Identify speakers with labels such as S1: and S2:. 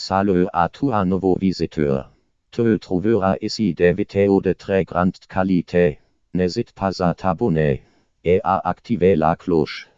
S1: Salut à toi nouveau visiteur. Tu trouveras ici des vidéos de très grande qualité. N'hésite pas à t'abonner et à activer la cloche.